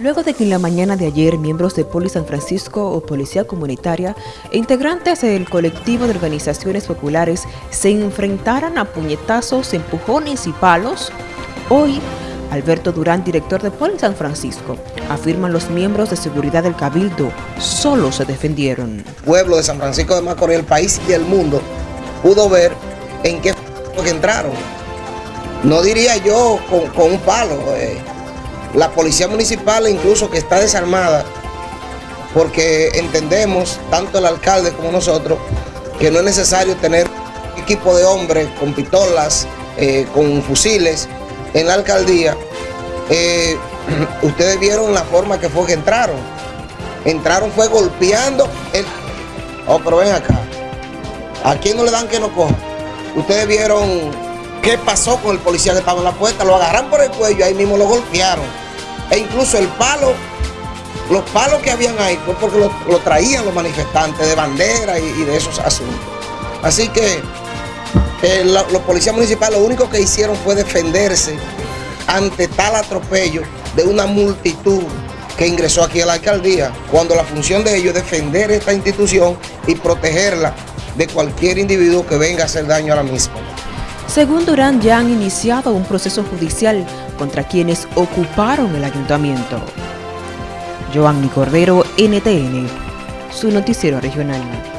Luego de que en la mañana de ayer miembros de Poli San Francisco o Policía Comunitaria e integrantes del colectivo de organizaciones populares se enfrentaran a puñetazos, empujones y palos, hoy Alberto Durán, director de Poli San Francisco, afirman los miembros de seguridad del Cabildo solo se defendieron. El pueblo de San Francisco de Macorís, el país y el mundo pudo ver en qué que entraron. No diría yo con, un palo. Eh la policía municipal incluso que está desarmada, porque entendemos, tanto el alcalde como nosotros, que no es necesario tener equipo de hombres con pistolas, eh, con fusiles en la alcaldía. Eh, ustedes vieron la forma que fue que entraron. Entraron fue golpeando el... Oh, pero ven acá. ¿A quién no le dan que no coja? Ustedes vieron qué pasó con el policía que estaba en la puerta. Lo agarran por el cuello, ahí mismo lo golpearon e incluso el palo, los palos que habían ahí fue porque lo, traían los manifestantes de bandera y, de esos asuntos. Así que eh, los policías municipales lo único que hicieron fue defenderse ante tal atropello de una multitud que ingresó aquí a la alcaldía, cuando la función de ellos es defender esta institución y protegerla de cualquier individuo que venga a hacer daño a la misma. Según Durán, ya han iniciado un proceso judicial contra quienes ocuparon el ayuntamiento. Joanny Cordero, NTN, su noticiero regional.